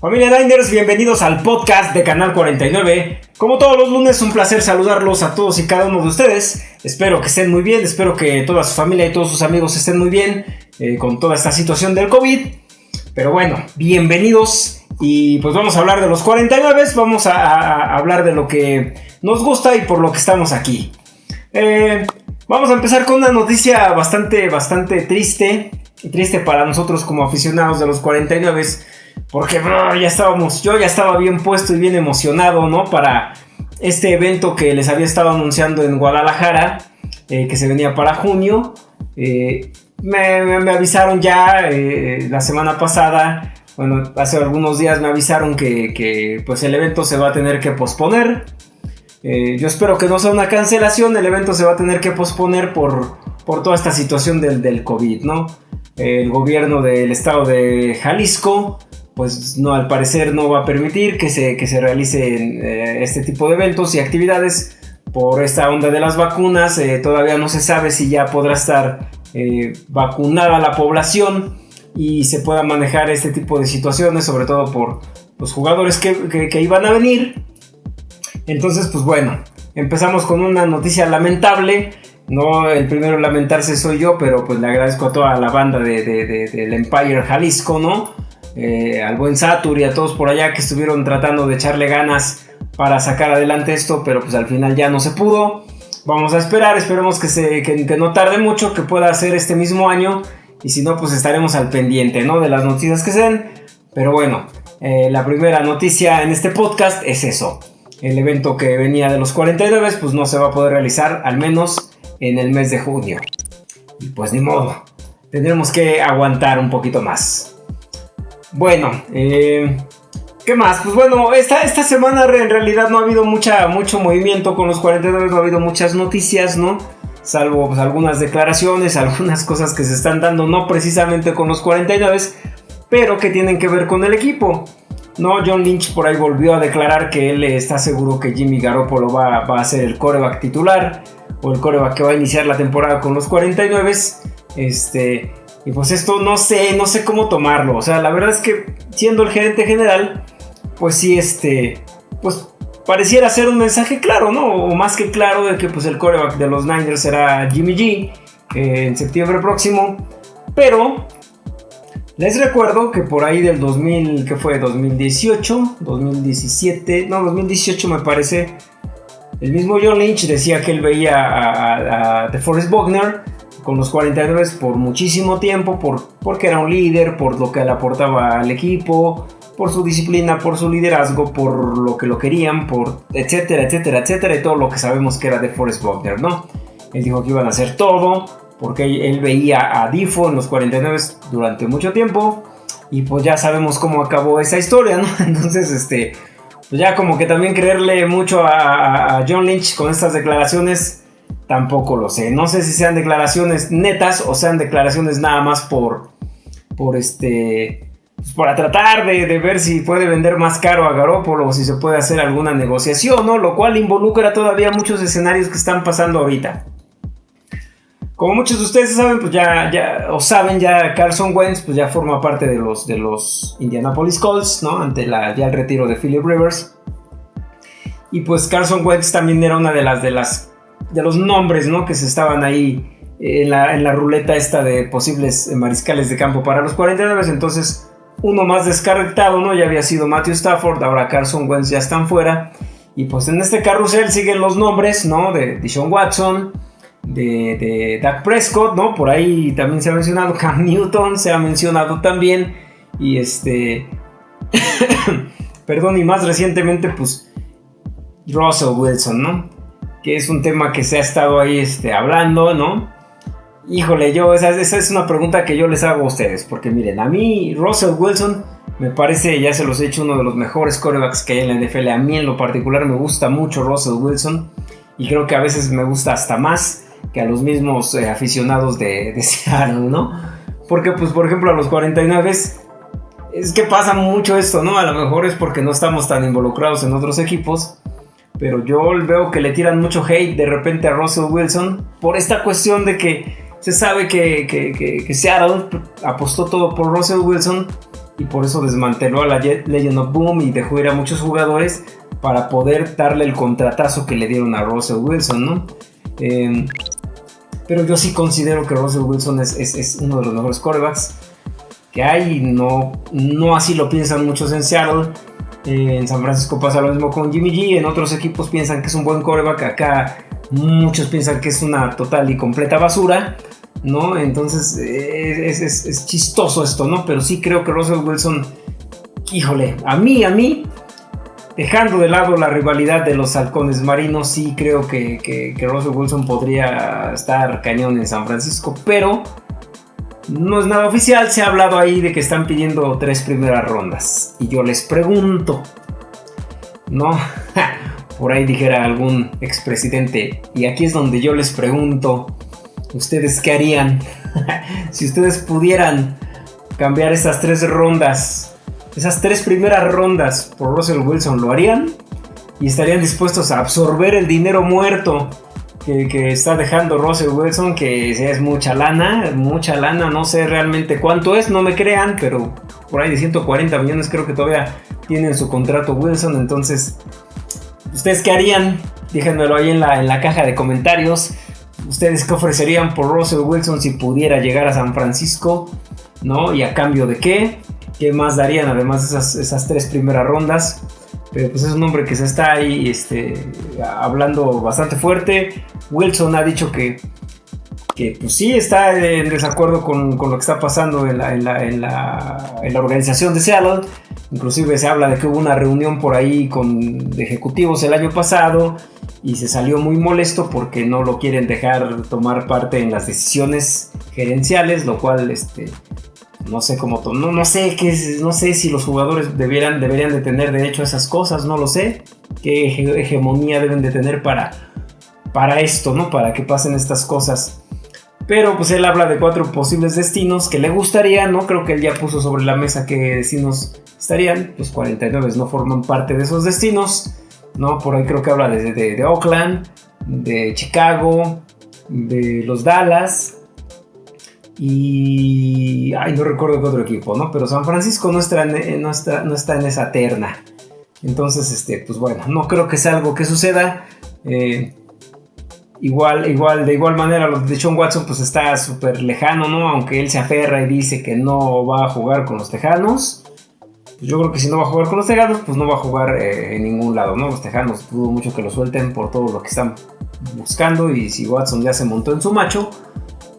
Familia Niners, bienvenidos al podcast de Canal 49. Como todos los lunes, un placer saludarlos a todos y cada uno de ustedes. Espero que estén muy bien, espero que toda su familia y todos sus amigos estén muy bien eh, con toda esta situación del COVID. Pero bueno, bienvenidos y pues vamos a hablar de los 49, vamos a, hablar de lo que nos gusta y por lo que estamos aquí. Eh, vamos a empezar con una noticia bastante, bastante triste, triste para nosotros como aficionados de los 49 porque ya estábamos, yo ya estaba bien puesto y bien emocionado, ¿no? Para este evento que les había estado anunciando en Guadalajara, eh, que se venía para junio. Eh, me, avisaron ya eh, la semana pasada, bueno, hace algunos días me avisaron que, pues el evento se va a tener que posponer. yo espero que no sea una cancelación, el evento se va a tener que posponer por, por toda esta situación del, del COVID, ¿no? El gobierno del estado de Jalisco pues no, al parecer no va a permitir que se, que se realicen eh, este tipo de eventos y actividades por esta onda de las vacunas. Eh, todavía no se sabe si ya podrá estar eh, vacunada la población y se pueda manejar este tipo de situaciones, sobre todo por los jugadores que, que iban a venir. Entonces, pues bueno, empezamos con una noticia lamentable. No, el primero en lamentarse soy yo, pero pues le agradezco a toda la banda de, del Empire Jalisco, ¿no? Eh, al buen Satur y a todos por allá que estuvieron tratando de echarle ganas para sacar adelante esto, pero pues al final ya no se pudo. Vamos a esperar, esperemos que, no tarde mucho, que pueda ser este mismo año. Y si no, pues estaremos al pendiente, ¿no? De las noticias que se den. Pero bueno, eh, la primera noticia en este podcast es eso. El evento que venía de los 49, pues no se va a poder realizar, al menos en el mes de junio. Y pues ni modo, tendremos que aguantar un poquito más. Bueno, eh, ¿qué más? Pues bueno, esta, esta semana en realidad no ha habido mucha, mucho movimiento con los 49, no ha habido muchas noticias, ¿no? Salvo pues, algunas declaraciones, algunas cosas que se están dando, no precisamente con los 49, pero que tienen que ver con el equipo. No, John Lynch por ahí volvió a declarar que él está seguro que Jimmy Garoppolo va, va a ser el coreback titular o el coreback que va a iniciar la temporada con los 49. Este, y pues esto no sé, no sé cómo tomarlo. O sea, la verdad es que siendo el gerente general, pues sí, este, pues pareciera ser un mensaje claro, ¿no? O más que claro de que pues el coreback de los Niners será Jimmy G en septiembre próximo. Pero les recuerdo que por ahí del 2000, que fue 2018, 2017, no, 2018 me parece, el mismo John Lynch decía que él veía a, a, DeForest Buckner con los 49 por muchísimo tiempo, por, porque era un líder, por lo que le aportaba al equipo, por su disciplina, por su liderazgo, por lo que lo querían, por etcétera, etcétera, etcétera, y todo lo que sabemos que era de Forrest Buckner, ¿no? Él dijo que iban a hacer todo, porque él veía a Difo en los 49 durante mucho tiempo, y pues ya sabemos cómo acabó esa historia, ¿no? Entonces, este, pues ya como que también creerle mucho a, a John Lynch con estas declaraciones Tampoco lo sé. No sé si sean declaraciones netas o sean declaraciones nada más por. por este. Pues, para tratar de, ver si puede vender más caro a Garópolo o si se puede hacer alguna negociación, ¿no? Lo cual involucra todavía muchos escenarios que están pasando ahorita. Como muchos de ustedes saben, pues ya, ya, o saben, ya Carson Wentz pues ya forma parte de los, de los Indianapolis Colts, ¿no? Ante la, ya el retiro de Philip Rivers. Y pues Carson Wentz también era una de las, de las de los nombres, ¿no? Que se estaban ahí en la, ruleta esta de posibles mariscales de campo para los 49. Entonces, uno más descartado, ¿no? Ya había sido Matthew Stafford, ahora Carson Wentz ya están fuera. Y pues en este carrusel siguen los nombres, ¿no? De Deshaun Watson, de, de Dak Prescott, ¿no? Por ahí también se ha mencionado Cam Newton, se ha mencionado también. Y este... Perdón, y más recientemente, pues Russell Wilson, ¿no? Que es un tema que se ha estado ahí este, hablando, ¿no? Híjole, yo, esa, es una pregunta que yo les hago a ustedes, porque miren, a mí Russell Wilson me parece, ya se los he hecho, uno de los mejores corebacks que hay en la NFL. A mí en lo particular me gusta mucho Russell Wilson y creo que a veces me gusta hasta más que a los mismos eh, aficionados de, de Seattle, ¿no? Porque, pues, por ejemplo, a los 49 es que pasa mucho esto, ¿no? A lo mejor es porque no estamos tan involucrados en otros equipos pero yo veo que le tiran mucho hate de repente a Russell Wilson por esta cuestión de que se sabe que, que, Seattle apostó todo por Russell Wilson y por eso desmanteló a la Legend of Boom y dejó ir a muchos jugadores para poder darle el contratazo que le dieron a Russell Wilson, ¿no? Em, pero yo sí considero que Russell Wilson es, uno de los mejores quarterbacks que hay. No, no así lo piensan muchos en Seattle. En San Francisco pasa lo mismo con Jimmy G. En otros equipos piensan que es un buen quarterback. Acá muchos piensan que es una total y completa basura. ¿no? Entonces es, chistoso esto, ¿no? Pero sí creo que Russell Wilson, híjole, a mí, a mí, dejando de lado la rivalidad de los halcones marinos, sí creo que, que, Russell Wilson podría estar cañón en San Francisco, pero no es nada oficial, se ha hablado ahí de que están pidiendo tres primeras rondas. Y yo les pregunto, ¿no? Por ahí dijera algún expresidente, y aquí es donde yo les pregunto, ¿Ustedes qué harían? si ustedes pudieran cambiar esas tres rondas, esas tres primeras rondas por Russell Wilson, ¿lo harían? Y estarían dispuestos a absorber el dinero muerto que, está dejando Russell Wilson, que es mucha lana, mucha lana, no sé realmente cuánto es, no me crean, pero por ahí de 140 millones creo que todavía tienen su contrato Wilson, entonces, ¿ustedes qué harían? Déjenmelo ahí en la, en la caja de comentarios. ¿Ustedes qué ofrecerían por Russell Wilson si pudiera llegar a San Francisco? ¿No? ¿Y a cambio de qué? ¿Qué más darían además de esas, tres primeras rondas? Pero pues es un hombre que se está ahí este, hablando bastante fuerte. Wilson ha dicho que, que pues sí está en desacuerdo con, lo que está pasando en la, en, la, en, la, organización de Seattle. Inclusive se habla de que hubo una reunión por ahí con ejecutivos el año pasado y se salió muy molesto porque no lo quieren dejar tomar parte en las decisiones gerenciales, lo cual este no sé cómo no, no sé qué no sé si los jugadores debieran, deberían de tener derecho a esas cosas, no lo sé, qué hegemonía deben de tener para para esto, ¿no? Para que pasen estas cosas. Pero pues él habla de cuatro posibles destinos que le gustaría, ¿no? Creo que él ya puso sobre la mesa qué destinos estarían. Los 49 no forman parte de esos destinos. ¿no? Por ahí creo que habla de, de, Oakland, de Chicago, de los Dallas y... Ay, no recuerdo qué otro equipo, ¿no? Pero San Francisco no está en, no está, no está en esa terna. Entonces, este, pues bueno, no creo que sea algo que suceda. Eh, igual, igual, de igual manera, lo de Sean Watson, pues está súper lejano, ¿no? Aunque él se aferra y dice que no va a jugar con los Tejanos pues yo creo que si no va a jugar con los Tejanos, pues no va a jugar eh, en ningún lado, ¿no? Los Tejanos dudo mucho que lo suelten por todo lo que están buscando y si Watson ya se montó en su macho,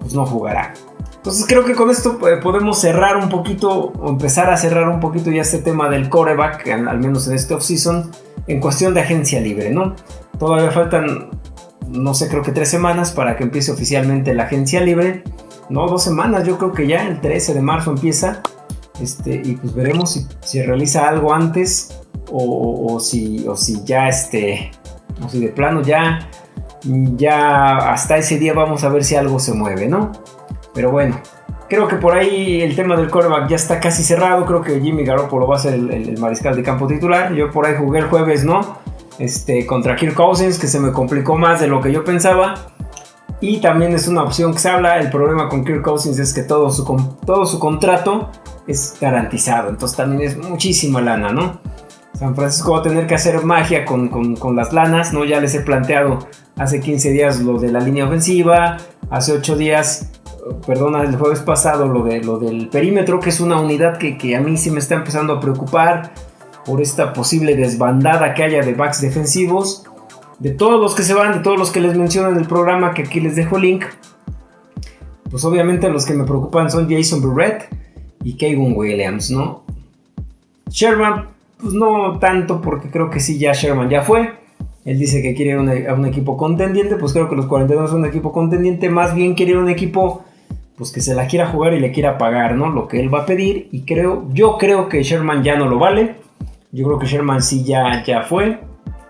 pues no jugará. Entonces creo que con esto eh, podemos cerrar un poquito, o empezar a cerrar un poquito ya este tema del coreback, al menos en este offseason, en cuestión de agencia libre, ¿no? Todavía faltan, no sé, creo que tres semanas para que empiece oficialmente la agencia libre. No, dos semanas, yo creo que ya el 13 de marzo empieza. Este, y pues veremos si, si realiza algo antes o, si, o si ya este, o si de plano ya, ya hasta ese día vamos a ver si algo se mueve, ¿no? Pero bueno, creo que por ahí el tema del quarterback ya está casi cerrado. Creo que Jimmy Garoppolo va a ser el, mariscal de campo titular. Yo por ahí jugué el jueves, ¿no? Este, contra Kirk Cousins, que se me complicó más de lo que yo pensaba. Y también es una opción que se habla. El problema con Kirk Cousins es que todo su, todo su contrato es garantizado. Entonces también es muchísima lana, ¿no? San Francisco va a tener que hacer magia con, las lanas, ¿no? Ya les he planteado hace 15 días lo de la línea ofensiva, hace 8 días, perdona, el jueves pasado lo, de, lo del perímetro, que es una unidad que, que a mí sí me está empezando a preocupar por esta posible desbandada que haya de backs defensivos. De todos los que se van, de todos los que les menciono en el programa, que aquí les dejo link, pues obviamente los que me preocupan son Jason Burrett, y Kevin Williams, ¿no? Sherman, pues no tanto, porque creo que sí, ya Sherman ya fue. Él dice que quiere a un equipo contendiente, pues creo que los 42 son un equipo contendiente, más bien quiere un equipo pues que se la quiera jugar y le quiera pagar, ¿no? Lo que él va a pedir y creo, yo creo que Sherman ya no lo vale. Yo creo que Sherman sí ya, ya fue,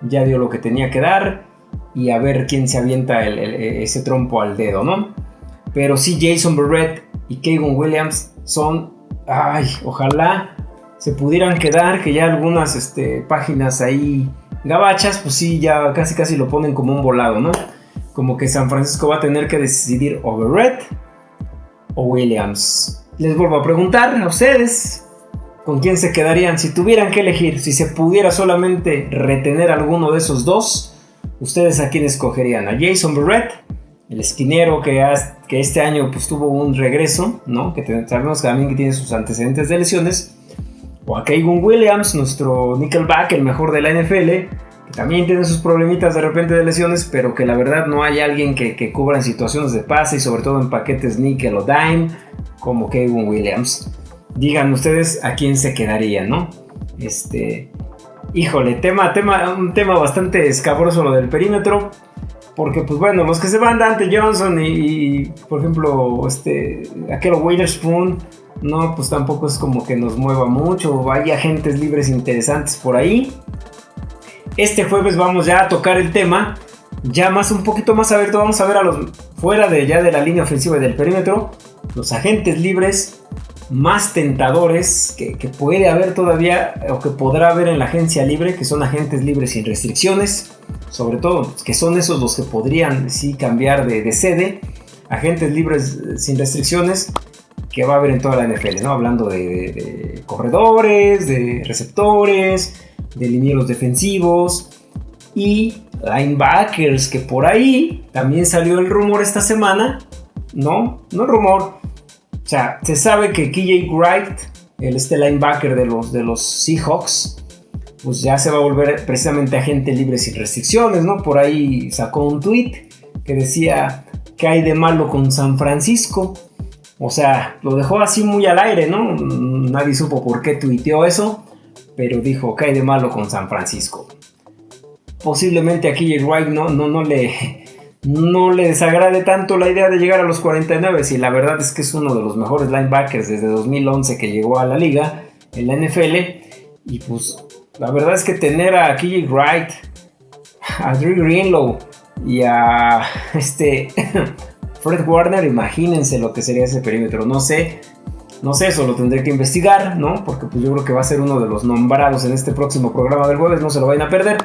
ya dio lo que tenía que dar y a ver quién se avienta ese trompo al dedo, ¿no? Pero sí Jason Barrett y Kevin Williams son ay, ojalá se pudieran quedar, que ya algunas este, páginas ahí gabachas, pues sí, ya casi casi lo ponen como un volado, ¿no? Como que San Francisco va a tener que decidir o o Williams. Les vuelvo a preguntar a ustedes, ¿con quién se quedarían? Si tuvieran que elegir, si se pudiera solamente retener alguno de esos dos, ¿ustedes a quién escogerían? ¿A Jason Barrett? El esquinero que, que este año pues, tuvo un regreso, ¿no? Que sabemos también que tiene sus antecedentes de lesiones. O a Kevin Williams, nuestro nickelback, el mejor de la NFL, que también tiene sus problemitas de repente de lesiones, pero que la verdad no hay alguien que, que cubra en situaciones de pase y sobre todo en paquetes nickel o dime, como Kevin Williams digan ustedes a quién se quedaría, ¿no? Este, híjole, tema, tema, un tema bastante escabroso lo del perímetro. Porque, pues bueno, los que se van Dante Johnson y, por ejemplo, este, aquel Witherspoon, no, pues tampoco es como que nos mueva mucho. Hay agentes libres interesantes por ahí. Este jueves vamos ya a tocar el tema, ya más un poquito más abierto. Vamos a ver a los fuera de ya de la línea ofensiva y del perímetro, los agentes libres más tentadores que, puede haber todavía o que podrá haber en la agencia libre, que son agentes libres sin restricciones, sobre todo que son esos los que podrían sí cambiar de, sede, agentes libres sin restricciones que va a haber en toda la NFL, ¿no? Hablando de, corredores, de receptores, de linieros defensivos y linebackers, que por ahí también salió el rumor esta semana, ¿no? No rumor, o sea, se sabe que KJ Wright, el este linebacker de los, de los Seahawks, pues ya se va a volver precisamente agente libre sin restricciones, ¿no? Por ahí sacó un tweet que decía que hay de malo con San Francisco. O sea, lo dejó así muy al aire, ¿no? Nadie supo por qué tuiteó eso, pero dijo que hay de malo con San Francisco. Posiblemente a KJ Wright no, no, no le no le desagrade tanto la idea de llegar a los 49 y la verdad es que es uno de los mejores linebackers desde 2011 que llegó a la liga en la NFL y pues la verdad es que tener a KJ Wright, a Drew Greenlow y a este Fred Warner, imagínense lo que sería ese perímetro, no sé, no sé, eso lo tendré que investigar, ¿no? Porque pues yo creo que va a ser uno de los nombrados en este próximo programa del jueves, no se lo vayan a perder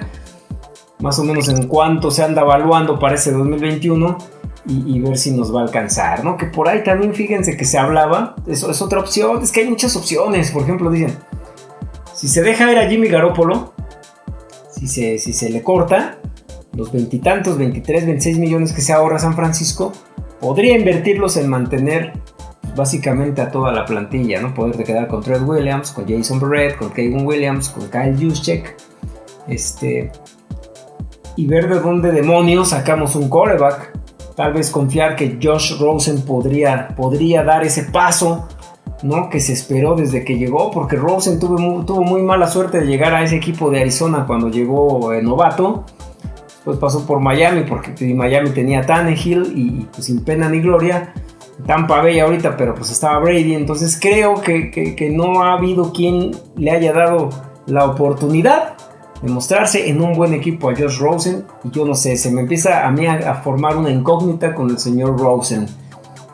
más o menos en cuánto se anda evaluando para ese 2021 y, ver si nos va a alcanzar, ¿no? Que por ahí también fíjense que se hablaba, eso es otra opción, es que hay muchas opciones, por ejemplo, dicen, si se deja ver a Jimmy Garoppolo, si se, si se le corta, los veintitantos, 23, 26 millones que se ahorra San Francisco, podría invertirlos en mantener básicamente a toda la plantilla, ¿no? Poder quedar con Trent Williams, con Jason Barrett, con Kevin Williams, con Kyle Juszczyk, este, y ver de dónde demonios sacamos un coreback. Tal vez confiar que Josh Rosen podría, podría dar ese paso ¿no? que se esperó desde que llegó, porque Rosen tuvo muy, tuvo muy mala suerte de llegar a ese equipo de Arizona cuando llegó eh, novato. Después pasó por Miami, porque Miami tenía Tannehill y pues, sin pena ni gloria. Tampa Bay ahorita, pero pues estaba Brady. Entonces creo que, que no ha habido quien le haya dado la oportunidad demostrarse en un buen equipo a Josh Rosen. Y yo no sé, se me empieza a mí a, formar una incógnita con el señor Rosen.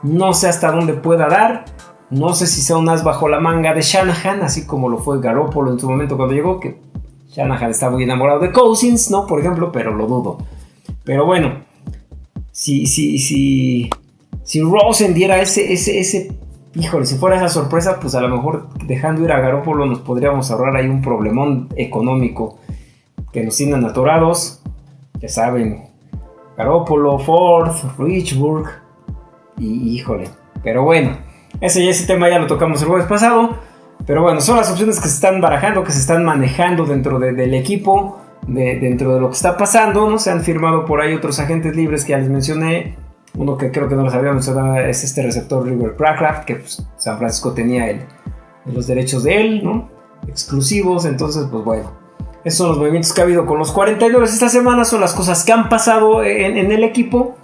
No sé hasta dónde pueda dar. No sé si sea un as bajo la manga de Shanahan, así como lo fue Garoppolo en su momento cuando llegó, que Shanahan está muy enamorado de Cousins, ¿no? Por ejemplo, pero lo dudo. Pero bueno, si, si, si, si Rosen diera ese, ese, ese híjole, si fuera esa sorpresa, pues a lo mejor dejando ir a Garópolo nos podríamos ahorrar ahí un problemón económico que nos tienen atorados. Ya saben, Garópolo, Ford, Richburg y híjole. Pero bueno, ese, ese tema ya lo tocamos el jueves pasado. Pero bueno, son las opciones que se están barajando, que se están manejando dentro del equipo, dentro de lo que está pasando. ¿no? Se han firmado por ahí otros agentes libres que ya les mencioné. Uno que creo que no lo sabíamos es este receptor River Crackraft, que pues, San Francisco tenía los derechos de él. Exclusivos, entonces pues bueno. Esos son los movimientos que ha habido con los 49 esta semana, son las cosas que han pasado en, el equipo.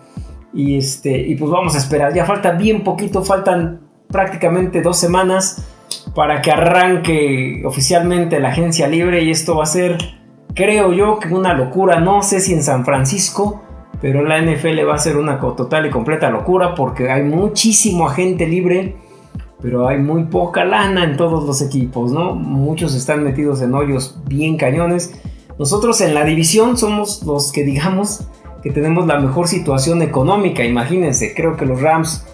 Y, este, y pues vamos a esperar, ya falta bien poquito, faltan prácticamente dos semanas para que arranque oficialmente la agencia libre y esto va a ser, creo yo, que una locura, no sé si en San Francisco, pero la NFL va a ser una total y completa locura porque hay muchísimo agente libre, pero hay muy poca lana en todos los equipos, ¿no? Muchos están metidos en hoyos bien cañones. Nosotros en la división somos los que digamos que tenemos la mejor situación económica, imagínense, creo que los Rams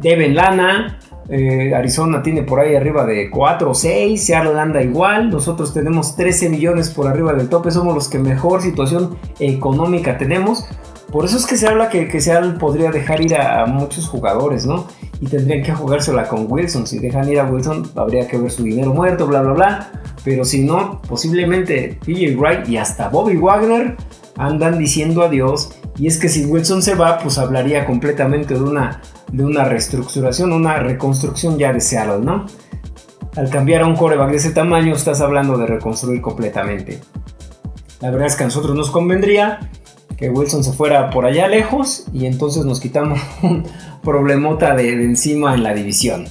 deben lana, eh, Arizona tiene por ahí arriba de 4 o 6, Seattle anda igual, nosotros tenemos 13 millones por arriba del tope, somos los que mejor situación económica tenemos. Por eso es que se habla que, que Seattle podría dejar ir a, muchos jugadores, ¿no? Y tendrían que jugársela con Wilson. Si dejan ir a Wilson, habría que ver su dinero muerto, bla, bla, bla. Pero si no, posiblemente TJ Wright y hasta Bobby Wagner andan diciendo adiós. Y es que si Wilson se va, pues hablaría completamente de una de una reestructuración, una reconstrucción ya de Seattle, ¿no? Al cambiar a un coreback de ese tamaño, estás hablando de reconstruir completamente. La verdad es que a nosotros nos convendría que Wilson se fuera por allá lejos y entonces nos quitamos un problemota de, encima en la división.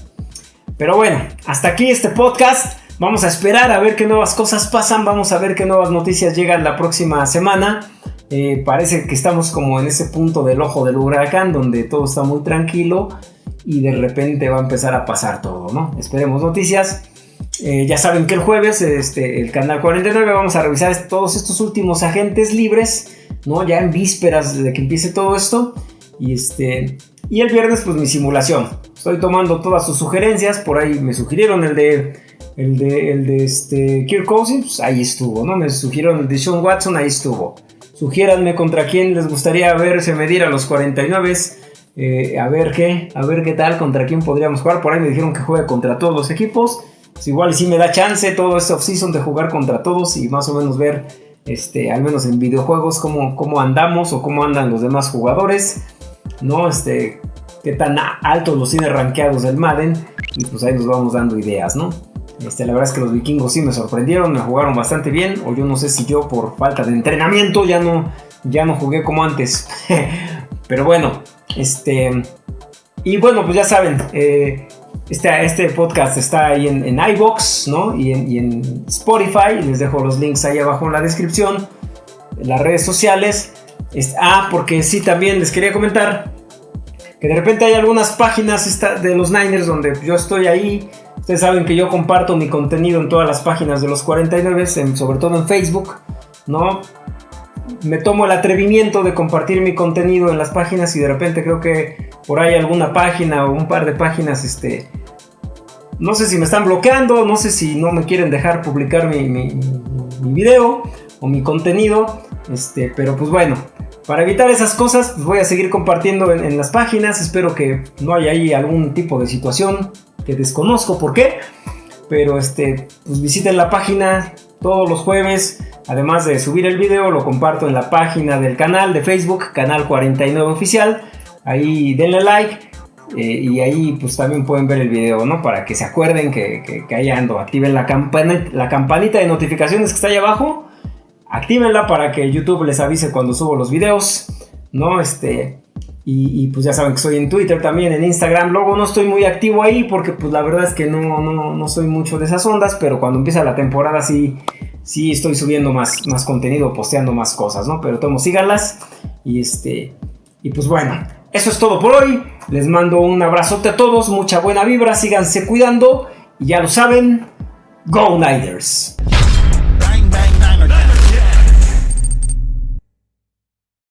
Pero bueno, hasta aquí este podcast. Vamos a esperar a ver qué nuevas cosas pasan, vamos a ver qué nuevas noticias llegan la próxima semana. Eh, parece que estamos como en ese punto del ojo del huracán donde todo está muy tranquilo y de repente va a empezar a pasar todo, ¿no? Esperemos noticias. Eh, ya saben que el jueves, este, el canal 49, vamos a revisar todos estos últimos agentes libres, ¿no? Ya en vísperas de que empiece todo esto. Y, este, y el viernes, pues mi simulación. Estoy tomando todas sus sugerencias. Por ahí me sugirieron el de, el de, el de este, Kirk Cousins, pues ahí estuvo, ¿no? Me sugirieron el de Sean Watson, ahí estuvo. Sugiéranme contra quién les gustaría verse medir a los 49. Eh, a ver qué, a ver qué tal, contra quién podríamos jugar. Por ahí me dijeron que juegue contra todos los equipos. Pues igual sí me da chance todo este offseason de jugar contra todos y más o menos ver, este, al menos en videojuegos, cómo, cómo andamos o cómo andan los demás jugadores. ¿No? Este, qué tan altos los tiene rankeados del Madden. Y pues ahí nos vamos dando ideas, ¿no? Este, la verdad es que los vikingos sí me sorprendieron, me jugaron bastante bien. O yo no sé si yo por falta de entrenamiento ya no, ya no jugué como antes. Pero bueno, este. Y bueno, pues ya saben, eh, este, este, podcast está ahí en, en iBox, ¿no? Y en, y en, Spotify. Les dejo los links ahí abajo en la descripción. En las redes sociales. ah, porque sí, también les quería comentar que de repente hay algunas páginas de los Niners donde yo estoy ahí Ustedes saben que yo comparto mi contenido en todas las páginas de los 49, sobre todo en Facebook, ¿no? Me tomo el atrevimiento de compartir mi contenido en las páginas y de repente creo que por ahí alguna página o un par de páginas, este, no sé si me están bloqueando, no sé si no me quieren dejar publicar mi, mi, video o mi contenido, este, pero pues bueno, para evitar esas cosas, pues voy a seguir compartiendo en, las páginas. Espero que no haya ahí algún tipo de situación que desconozco por qué. Pero este, pues visiten la página todos los jueves. Además de subir el video, lo comparto en la página del canal de Facebook, Canal 49 Oficial. Ahí denle like. Eh, y ahí pues también pueden ver el video, ¿no? Para que se acuerden que, que, ahí ando. Activen la, la campanita de notificaciones que está ahí abajo. Actívenla para que YouTube les avise cuando subo los videos. ¿No? Este. Y, pues ya saben que estoy en Twitter también, en Instagram. Luego no estoy muy activo ahí porque pues la verdad es que no, no, no soy mucho de esas ondas, pero cuando empieza la temporada sí, sí estoy subiendo más, más contenido, posteando más cosas, ¿no? Pero tomo, síganlas. Y este. Y pues bueno, eso es todo por hoy. Les mando un abrazote a todos, mucha buena vibra, síganse cuidando. Y ya lo saben, Go Niners.